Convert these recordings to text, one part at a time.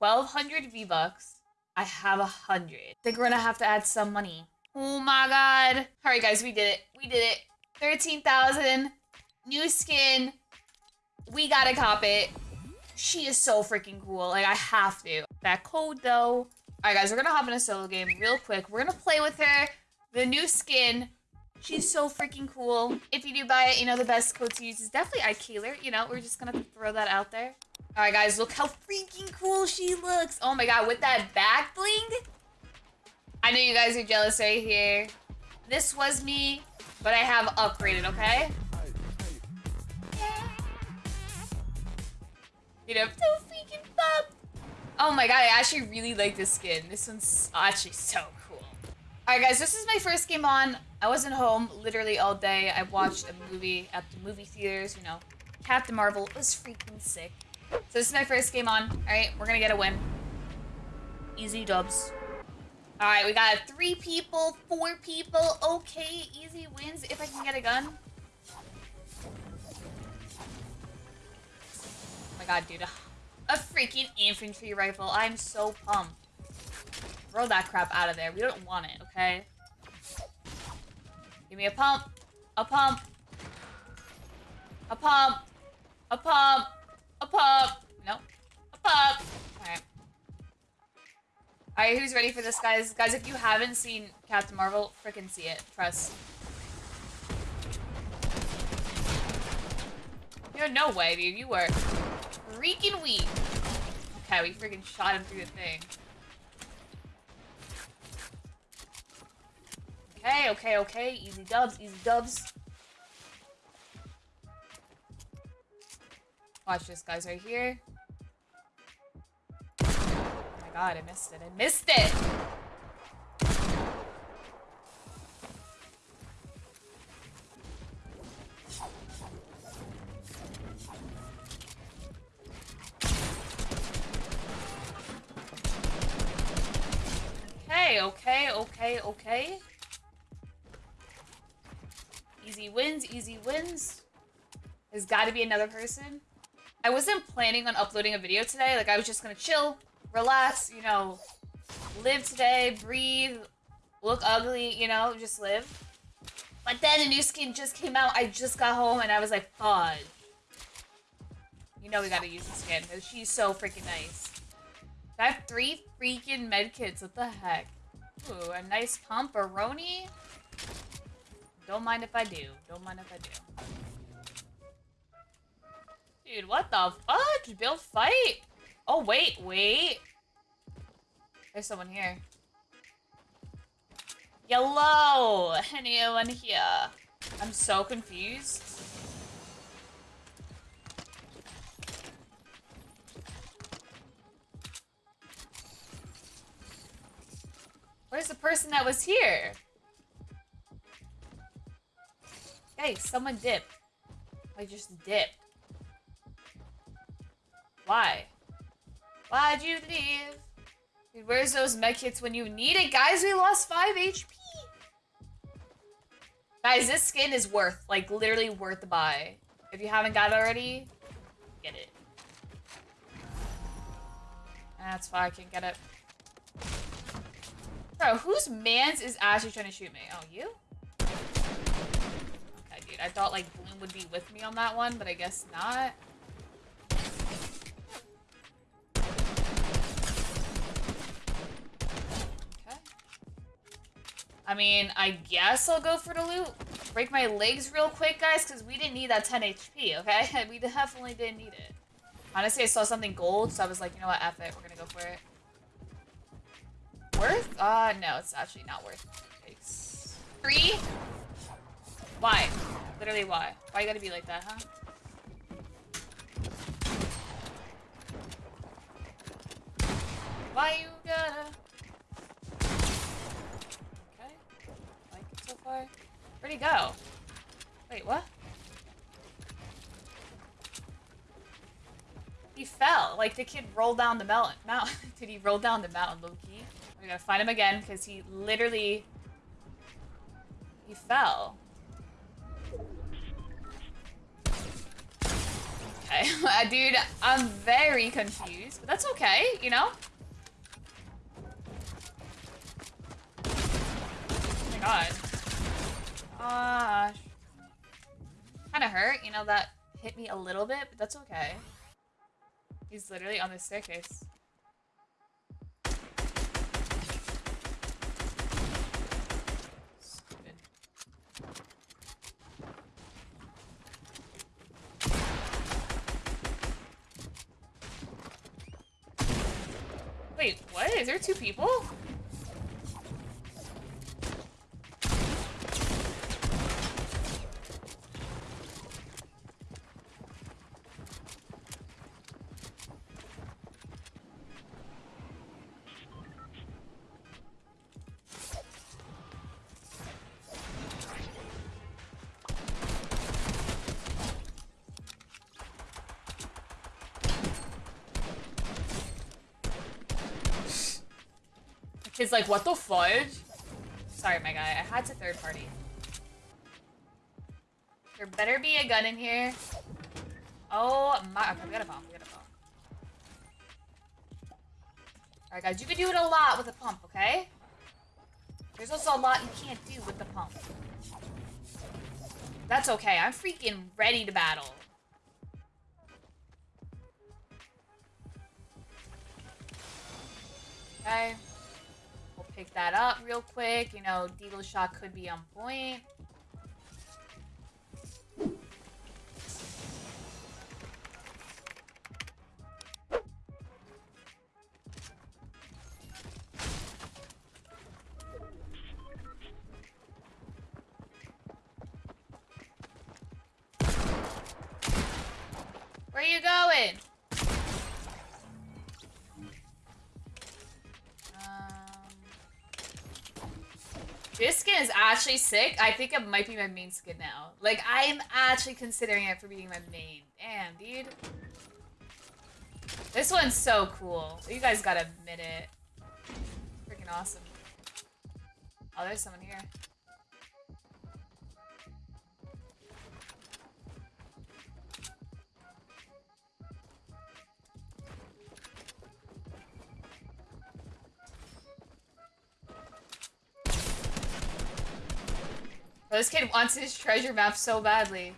1200 V-Bucks. I have a hundred. think we're gonna have to add some money. Oh my god. Alright guys, we did it. We did it. 13,000. New skin. We gotta cop it. She is so freaking cool. Like, I have to. That code, though. Alright, guys, we're gonna hop in a solo game real quick. We're gonna play with her. The new skin. She's so freaking cool. If you do buy it, you know, the best code to use is definitely iKayler. You know, we're just gonna throw that out there. Alright, guys, look how freaking cool she looks. Oh my god, with that back bling. I know you guys are jealous right here. This was me, but I have upgraded, okay? You know, so freaking. Oh my god, I actually really like this skin. This one's actually so cool. Alright guys, this is my first game on. I wasn't home literally all day. I watched a movie at the movie theaters, you know. Captain Marvel was freaking sick. So this is my first game on. Alright, we're gonna get a win. Easy dubs. Alright, we got three people, four people. Okay, easy wins if I can get a gun. Oh my god, dude. A freaking infantry rifle. I'm so pumped. Throw that crap out of there. We don't want it, okay? Give me a pump. A pump. A pump. A pump. A pump. Nope. A pump. Alright. Alright, who's ready for this, guys? Guys, if you haven't seen Captain Marvel, freaking see it. Press. You're no way, dude. You were freaking weak. Okay, we freaking shot him through the thing. Okay, okay, okay. Easy dubs, easy dubs. Watch this, guys, right here. Oh my god, I missed it. I missed it! Okay, okay, okay, okay. Easy wins, easy wins. There's gotta be another person. I wasn't planning on uploading a video today. Like, I was just gonna chill, relax, you know, live today, breathe, look ugly, you know, just live. But then a new skin just came out. I just got home and I was like, fudge. You know we gotta use the skin because she's so freaking nice. I have three freaking med medkits. What the heck? Ooh, a nice pumperoni. Don't mind if I do. Don't mind if I do. Dude, what the fuck? Build fight? Oh, wait, wait. There's someone here. Hello! Anyone here? I'm so confused. Where's the person that was here? Hey, someone dipped. I just dipped. Why? Why'd you leave? Dude, where's those medkits when you need it? Guys, we lost 5 HP. Guys, this skin is worth, like, literally worth the buy. If you haven't got it already, get it. That's why I can't get it. Bro, whose mans is actually trying to shoot me? Oh, you? Okay, dude. I thought, like, Bloom would be with me on that one, but I guess not. I mean, I guess I'll go for the loot. Break my legs real quick, guys, because we didn't need that 10 HP, okay? we definitely didn't need it. Honestly, I saw something gold, so I was like, you know what, F it. We're gonna go for it. Worth? Uh, no, it's actually not worth. Thanks. Three? Why? Literally, why? Why you gotta be like that, huh? Why you gotta... Where'd he go? Wait, what? He fell. Like, the kid rolled down the mountain. Mount Did he roll down the mountain, low-key? We gotta find him again, because he literally... He fell. Okay, uh, dude, I'm very confused, but that's okay, you know? Oh my god. Gosh. Kinda hurt, you know, that hit me a little bit, but that's okay. He's literally on the staircase. Wait, what? Is there two people? Kid's like, what the fudge? Sorry, my guy. I had to third party. There better be a gun in here. Oh my, okay, we got a pump, we got a pump. Alright guys, you can do it a lot with a pump, okay? There's also a lot you can't do with the pump. That's okay, I'm freaking ready to battle. Okay. Pick that up real quick. You know, Deagle shot could be on point. Where are you going? Is actually sick. I think it might be my main skin now. Like, I'm actually considering it for being my main. Damn, dude. This one's so cool. You guys gotta admit it. Freaking awesome. Oh, there's someone here. This kid wants his treasure map so badly.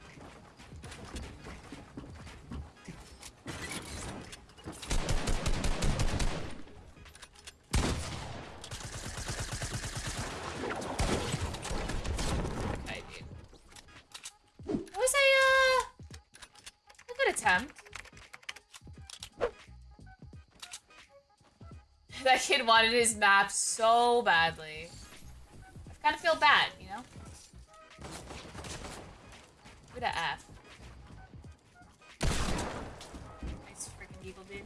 That kid wanted his map so badly. I kind of feel bad, you know? At that F. Nice freaking evil dude.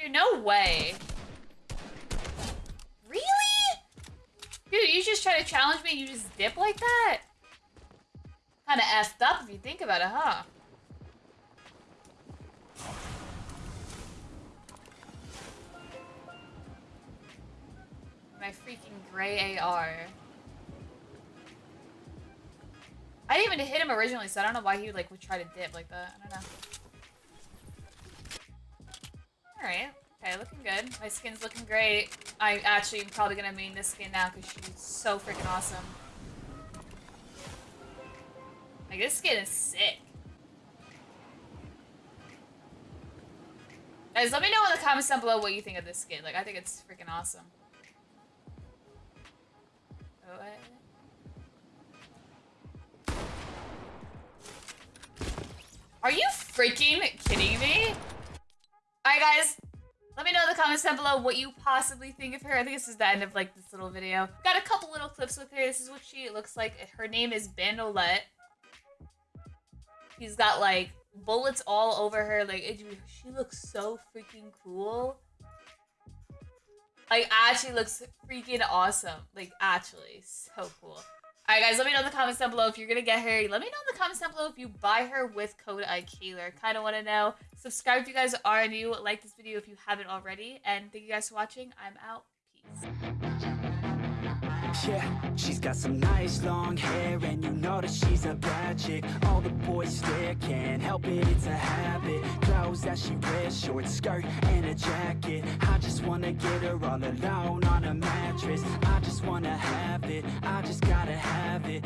Dude, no way. Really? Dude, you just try to challenge me and you just dip like that? Kinda effed up if you think about it, huh? My freaking gray AR. I didn't even hit him originally, so I don't know why he like would try to dip like that. I don't know. Alright. Okay, looking good. My skin's looking great. I actually am probably gonna main this skin now because she's so freaking awesome. Like, this skin is sick. Guys, let me know in the comments down below what you think of this skin. Like, I think it's freaking awesome. Are you freaking kidding me? Alright guys, let me know in the comments down below what you possibly think of her. I think this is the end of like this little video. Got a couple little clips with her. This is what she looks like. Her name is Bandolette. She's got like bullets all over her. Like it, she looks so freaking cool. Like actually looks freaking awesome. Like actually so cool. All right, guys, let me know in the comments down below if you're gonna get her. Let me know in the comments down below if you buy her with code IKayler. Kind of want to know. Subscribe if you guys are new. Like this video if you haven't already. And thank you guys for watching. I'm out. Peace yeah She's got some nice long hair And you know that she's a bad chick. All the boys stare, can't help it, it's a habit. Clothes that she wears, short skirt and a jacket. I just wanna get her all alone on a mattress. I just wanna have it, I just gotta have it.